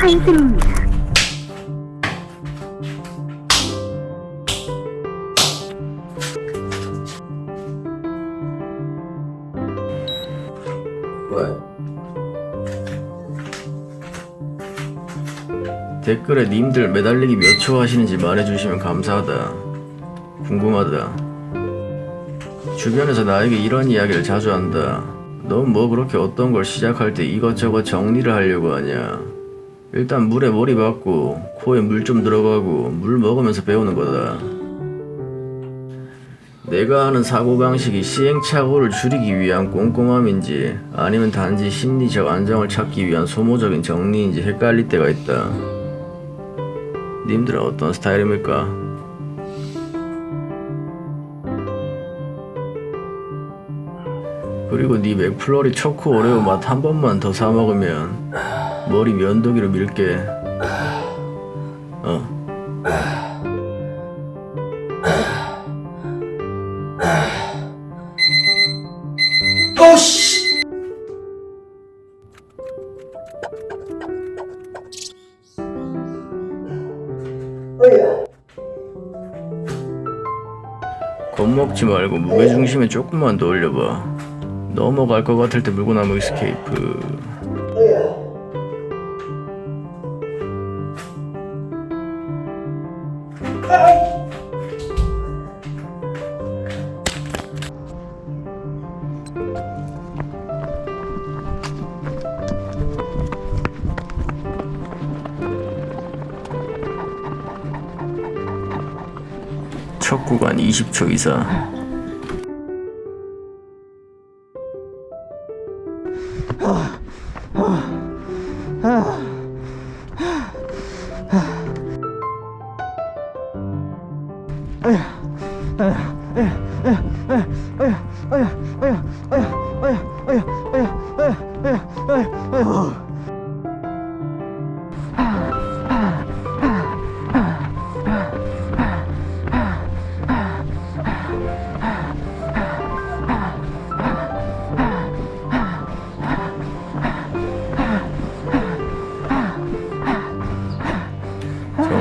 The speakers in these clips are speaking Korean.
포인트입니다. 왜? 댓글에 님들 매달리기 몇 초 하시는지 말해주시면 감사하다. 궁금하다. 주변에서 나에게 이런 이야기를 자주 한다. 넌 뭐 그렇게 어떤 걸 시작할 때 이것저것 정리를 하려고 하냐. 일단 물에 머리 박고 코에 물 좀 들어가고 물 먹으면서 배우는 거다. 내가 하는 사고방식이 시행착오를 줄이기 위한 꼼꼼함인지 아니면 단지 심리적 안정을 찾기 위한 소모적인 정리인지 헷갈릴 때가 있다. 님들은 어떤 스타일입니까? 그리고 네 맥플러리 초코 오레오 맛 한 번만 더 사 먹으면 머리 면도기로 밀게. 어. 겁먹지 말고 무게중심에 조금만 더 올려봐. 넘어갈 것 같을 때 물구나무 이스케이프. 첫 구간 20초 이상.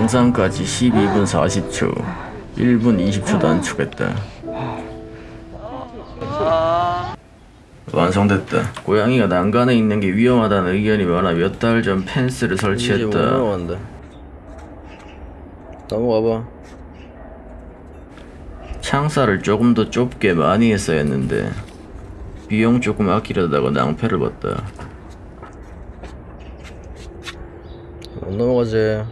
정상까지 12분 40초. 1분 20초 단축했다. 완성됐다. 고양이가 난간에 있는 게 위험하다는 의견이 많아 몇 달 전 펜스를 설치했다. 넘어가봐. 창살을 조금 더 좁게 많이 했어야 했는데 비용 조금 아끼려다가 낭패를 봤다. 못 넘어가지.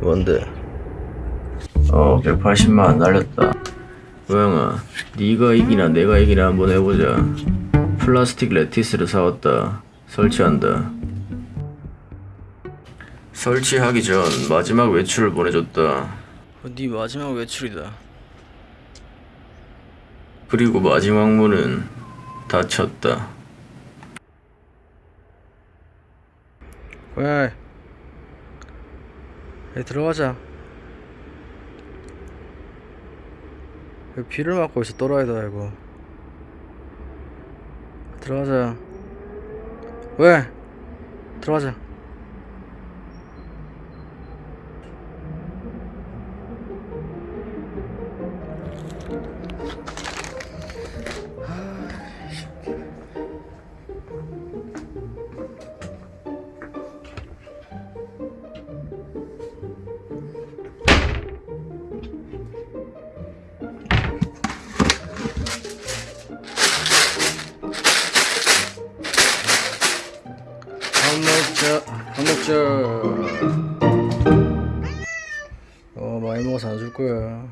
뭔데? 어 180만 날렸다. 고양아 네가 이기나 내가 이기나 한번 해보자. 플라스틱 레티스를 사왔다. 설치한다. 설치하기 전 마지막 외출을 보내줬다. 네 마지막 외출이다. 그리고 마지막 문은 닫혔다. 왜? 에 들어가자 비를 맞고 있어. 또라이도 알고 들어가자. 왜? 들어가자 먹자 밥 먹자 어 많이 먹어서 안 줄 거야